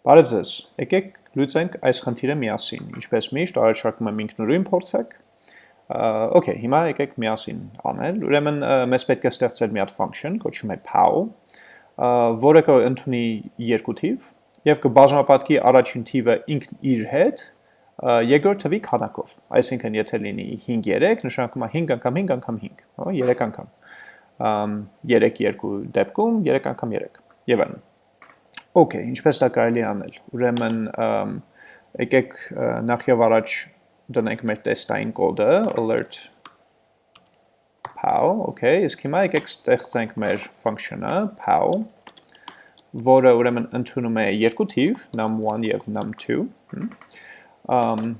Բարև ձեզ, եկեք լուծենք այս խնդիրը միասին, ինչպես միշտ առաջարկում եմ ինքնուրույն փորձեք, Okay, հիմա եկեք միասին անել, ուրեմն մեզ պետք է ստեղծել մի հատ function, կոչում է pow, որը կընդունի երկու թիվ եւ կբազմապատկի առաջին թիվը ինքն իր հետ երկրորդ թվի քանակով։ Այսինքն եթե լինի 5-3, նշանակում է 5 անգամ 5 անգամ 5, հա, 3 անգամ։ 3-2 դեպքում 3 անգամ 3 եւ այլն։ Okay, ինչպես դա կարելի անել։ Ուրեմն եկեք նախ եւ առաջ դնենք մեր տեստային կոդը alert pow, okay, իսկ հիմա եկեք ստեղծենք մեր function-ը pow, որը ուրեմն ընդունում է երկու թիվ, num1 եւ num2, um,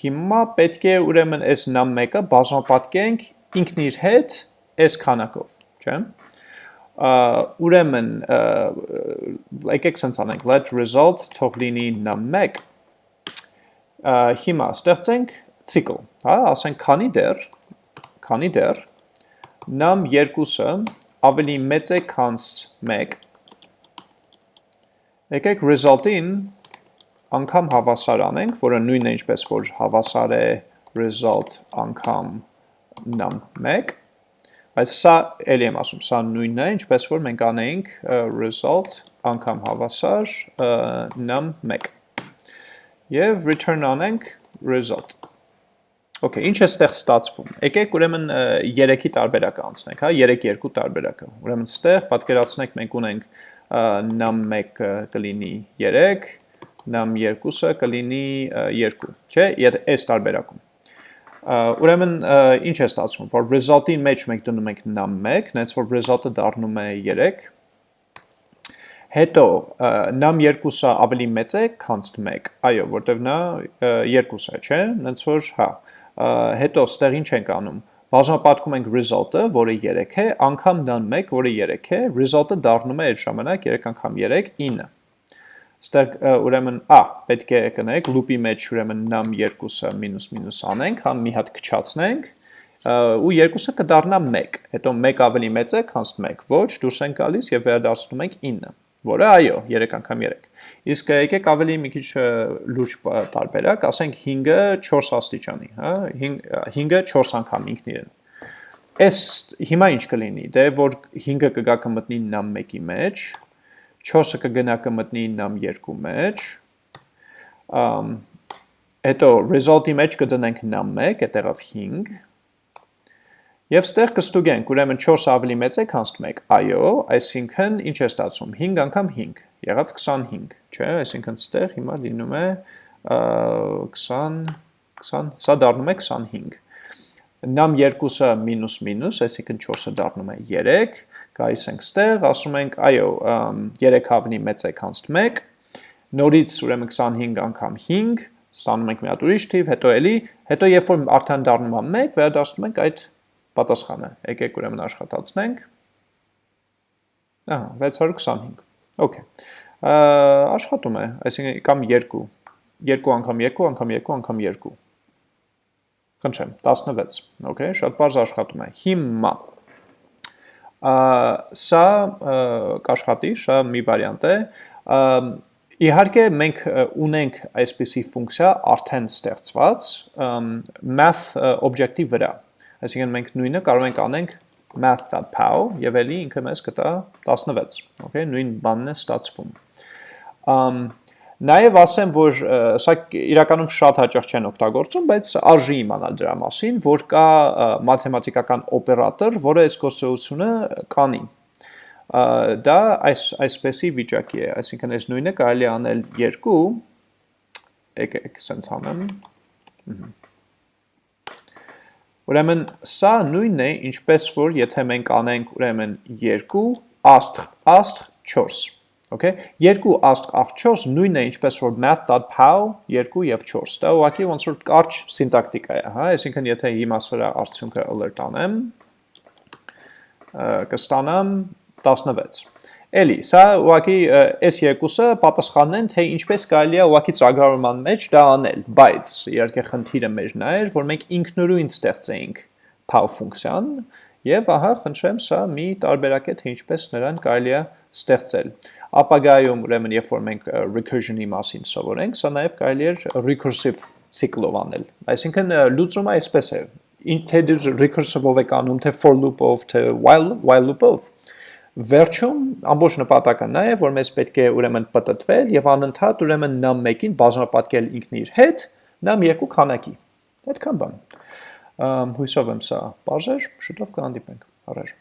հիմա պետք է ուրեմն այս num1-ը բազմապատկենք ինքն իր հետ այս քանակով, չէ՞ ուրեմն եկեք սենց անենք let result թող լինի num1 հիմա ստեղծենք ցիկլ հա ասենք քանի դեռ քանի դեռ num2-ը ավելի մեծ է քան 1 եկեք result-ին անգամ հավասար անենք որը նույնն է ինչպես որ հավասար է result անգամ num1 Բայց սա էլի եմ ասում, սա նույնն է, ինչպես որ մենք անեինք result անգամ հավասար num1 եւ return անենք result Okay, ինչ է ստեղ ստացվում։ Եկեք ուրեմն 3-ի տարբերակը անցնենք, հա, 3-2 տարբերակը։ Ուրեմն ստեղ պատկերացնենք մենք ունենք num1 կլինի 3, num2-ը կլինի 2, չէ՞, այս տարբերակում։ Ուրեմն ինչ է ստացվում, որ result-ի մեջ մենք դնում ենք num1, նենց որ result-ը դառնում է 3, հետո num2-ը ավելի մեծ է, քան 1, այո, որտեվ նա 2 է, չէ, նենց որ, հա, հետո ստեղ ինչ ենք անում, բազմապատկում ենք result-ը, որը 3 է, անգամ num1, որը 3 է, result-ը դառնում է այդ ժամանակ 3 անգամ 3, 9, Ստեղ ուրեմն ա պետք է կնեք loop-ի մեջ ուրեմն num2-ը մինուս մինուս անենք, հա մի հատ քչացնենք ու երկուսը կդառնա 1, հետո 1 ավելի մեծ է, քան 1, ոչ, դուրս ենք գալիս եւ վերադառնում ենք 9, որը այո, 3 անգամ 3։ Իսկ եկեք ավելի մի քիչ լուրջ տարբերակ, ասենք 5-ը 4 աստիճանի, հա, 5-ը 4 անգամ ինքն իրեն։ Այս հիմա ինչ կլինի, դե որ 5-ը կգա կմտնի num1-ի մեջ, 4-ը կգնա կմտնի նամ 2 մեջ, հետո result-ի մեջ կդնենք նամ 1, այդտեղով 5, և ստեղ կստուգենք, ուրեմն 4 ավելի մեծ է քան 1, այո, այսինքն ինչ է ստացում, 5 անգամ 5, եղավ 25, չէ, այսինքն ստեղ հիմա լինում է 20, 20, սա դառնում է 25, նամ 2-ը մինուս մինուս, այսինքն 4-ը դառնում է 3, գայիս ենք ստեղ, ասում ենք, այո, 3 հավնի մեծ է քան 1, նորից ուրեմն 25 անգամ 5, ստանում ենք մի հատ ուրիշ թիվ, հետո էլի, հետո երբ որ արդեն դառնում է 1, վերադասնում ենք այդ պատասխանը։ Եկեք ուրեմն աշխատացնենք։ Ահա, 625։ Okay։ Աշխատում է, այսինքն կամ 2, 2 անգամ 2 անգամ 2 անգամ 2։ Խնդրեմ, 16։ Okay, շատ բարձ աշխատում է։ Հիմա Սա կաշխատի, սա մի վարիանտ է։ Իհարկե մենք ունենք այսպիսի ֆունկցիա արդեն ստեղծված math object-ի վրա։ Այսինքն մենք նույնը կարող ենք անենք math.pow եւ ելի ինքը մեզ կտա 16, okay, նույն բանն է ստացվում։ Ամ Նաև ասեմ, որ սա իրականում շատ հաճախ չեն օգտագործում, բայց արժի իմանալ դրա մասին, որ կա մաթեմատիկական օպերատոր, որը այս գործողությունը կանի։ Դա այս այսպեսի վիճակի է, այսինքն այս նույնը կարելի անել 2 եկեք սենց անեմ։ Ուրեմն սա նույնն է, ինչպես որ եթե մենք անենք ուրեմն 2 աստղ աստղ 4 Okay, երկու աստղ աղջոս նույնն է ինչպես որ math.pow 2 եւ 4։ Դա ուղղակի ոնց որ կարճ սինտակտիկա է, հա, այսինքն եթե հիմա սրա արդյունքը alert անեմ, կստանամ 16։ Էլի, սա ուղղակի այս երկուսը պատասխանն են, թե ինչպես կարելի է ուղղակի ծրագրավորման մեջ դա անել, բայց իհարկե խնդիրը մեջն է, որ մենք ինքնուրույն ստեղծեինք pow ֆունկցիան, եւ ահա խնդրեմ սա մի տարբերակ է թե ինչպես նրան կարելի է ստեղծել։ ապագայում ուրեմն երբ որ մենք recursion-ի մասին սովորենք, սա նաև կարելի է recursive ցիկլով անել։ Այսինքն լուծումը այսպես է. թե դու recursive-ով եք անում, թե for loop-ով, թե while while loop-ով, վերջում ամբողջ նպատակը նա է, որ մեզ պետք է ուրեմն պատտվել եւ անընդհատ ուրեմն num1-ին բազմապատկել ինքն իր հետ num2 քանակի։ Այդքան բան։ Հույսով եմ սա բարձր, շուտով կհանդիպենք։ Առաջ